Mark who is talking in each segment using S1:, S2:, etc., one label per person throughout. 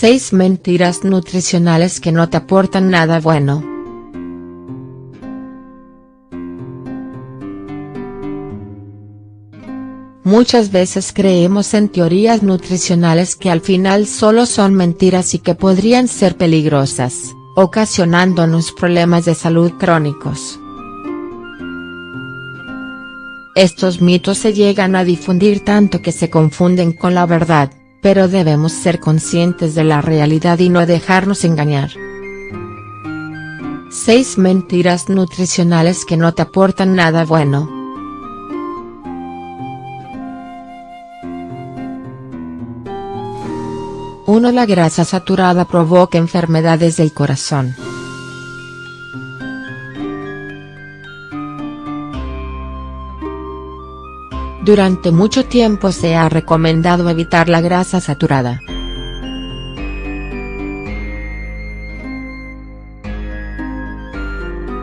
S1: 6 mentiras nutricionales que no te aportan nada bueno. Muchas veces creemos en teorías nutricionales que al final solo son mentiras y que podrían ser peligrosas, ocasionándonos problemas de salud crónicos. Estos mitos se llegan a difundir tanto que se confunden con la verdad, pero debemos ser conscientes de la realidad y no dejarnos engañar. 6 mentiras nutricionales que no te aportan nada bueno. 1. La grasa saturada provoca enfermedades del corazón. Durante mucho tiempo se ha recomendado evitar la grasa saturada.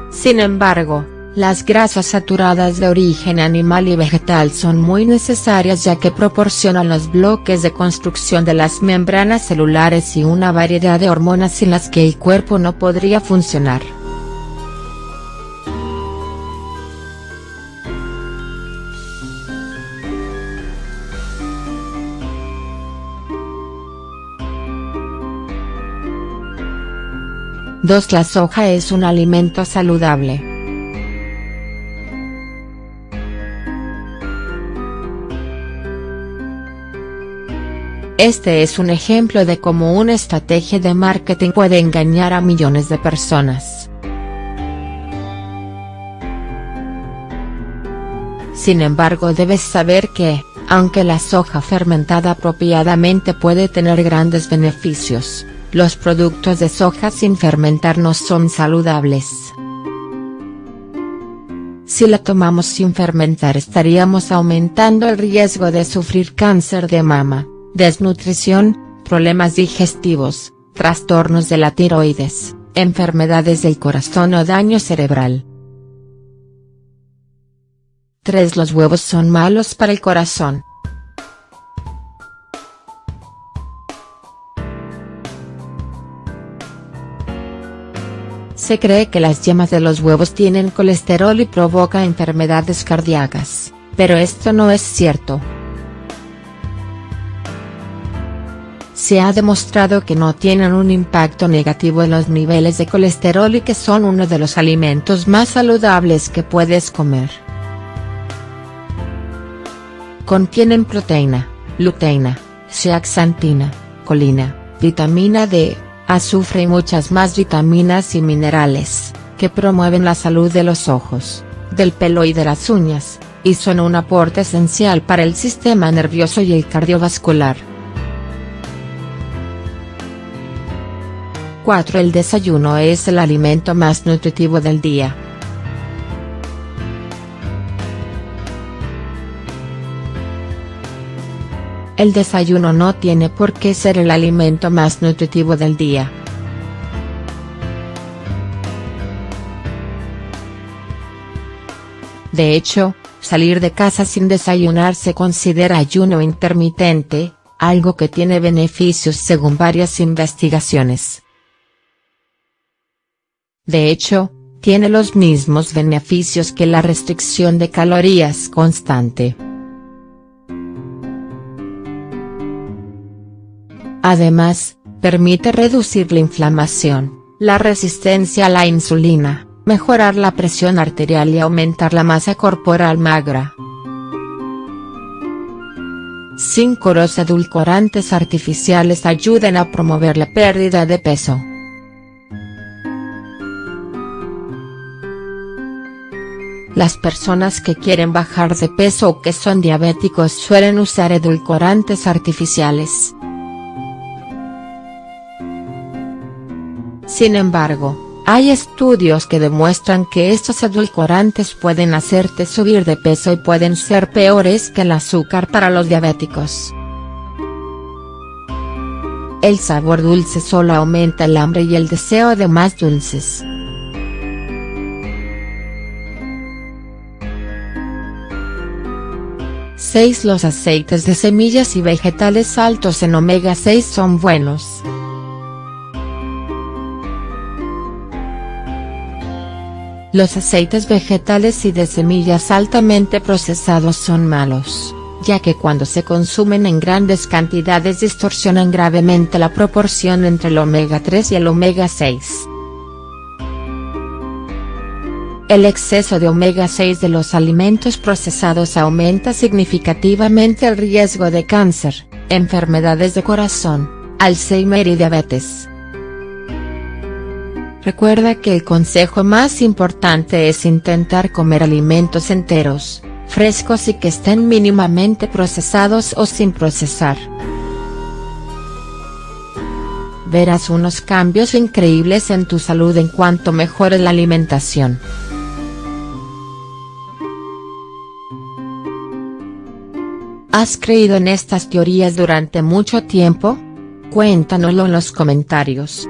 S1: Sin embargo, las grasas saturadas de origen animal y vegetal son muy necesarias ya que proporcionan los bloques de construcción de las membranas celulares y una variedad de hormonas sin las que el cuerpo no podría funcionar. 2. La soja es un alimento saludable. Este es un ejemplo de cómo una estrategia de marketing puede engañar a millones de personas. Sin embargo debes saber que, aunque la soja fermentada apropiadamente puede tener grandes beneficios, los productos de soja sin fermentar no son saludables. Si la tomamos sin fermentar estaríamos aumentando el riesgo de sufrir cáncer de mama, desnutrición, problemas digestivos, trastornos de la tiroides, enfermedades del corazón o daño cerebral. 3. Los huevos son malos para el corazón. Se cree que las yemas de los huevos tienen colesterol y provoca enfermedades cardíacas, pero esto no es cierto. Se ha demostrado que no tienen un impacto negativo en los niveles de colesterol y que son uno de los alimentos más saludables que puedes comer. Contienen proteína, luteína, zeaxantina, colina, vitamina D, azufre y muchas más vitaminas y minerales, que promueven la salud de los ojos, del pelo y de las uñas, y son un aporte esencial para el sistema nervioso y el cardiovascular. 4. El desayuno es el alimento más nutritivo del día. El desayuno no tiene por qué ser el alimento más nutritivo del día. De hecho, salir de casa sin desayunar se considera ayuno intermitente, algo que tiene beneficios según varias investigaciones. De hecho, tiene los mismos beneficios que la restricción de calorías constante. Además, permite reducir la inflamación, la resistencia a la insulina, mejorar la presión arterial y aumentar la masa corporal magra. 5. Los edulcorantes artificiales ayudan a promover la pérdida de peso. Las personas que quieren bajar de peso o que son diabéticos suelen usar edulcorantes artificiales. Sin embargo, hay estudios que demuestran que estos edulcorantes pueden hacerte subir de peso y pueden ser peores que el azúcar para los diabéticos. El sabor dulce solo aumenta el hambre y el deseo de más dulces. Los aceites de semillas y vegetales altos en omega 6 son buenos. Los aceites vegetales y de semillas altamente procesados son malos, ya que cuando se consumen en grandes cantidades distorsionan gravemente la proporción entre el omega 3 y el omega 6. El exceso de omega 6 de los alimentos procesados aumenta significativamente el riesgo de cáncer, enfermedades de corazón, Alzheimer y diabetes. Recuerda que el consejo más importante es intentar comer alimentos enteros, frescos y que estén mínimamente procesados o sin procesar. Verás unos cambios increíbles en tu salud en cuanto mejore la alimentación. ¿Has creído en estas teorías durante mucho tiempo? Cuéntanoslo en los comentarios.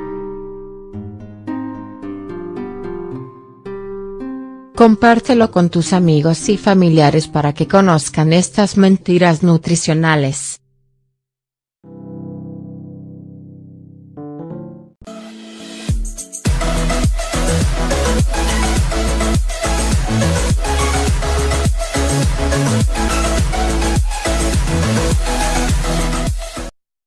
S1: Compártelo con tus amigos y familiares para que conozcan estas mentiras nutricionales.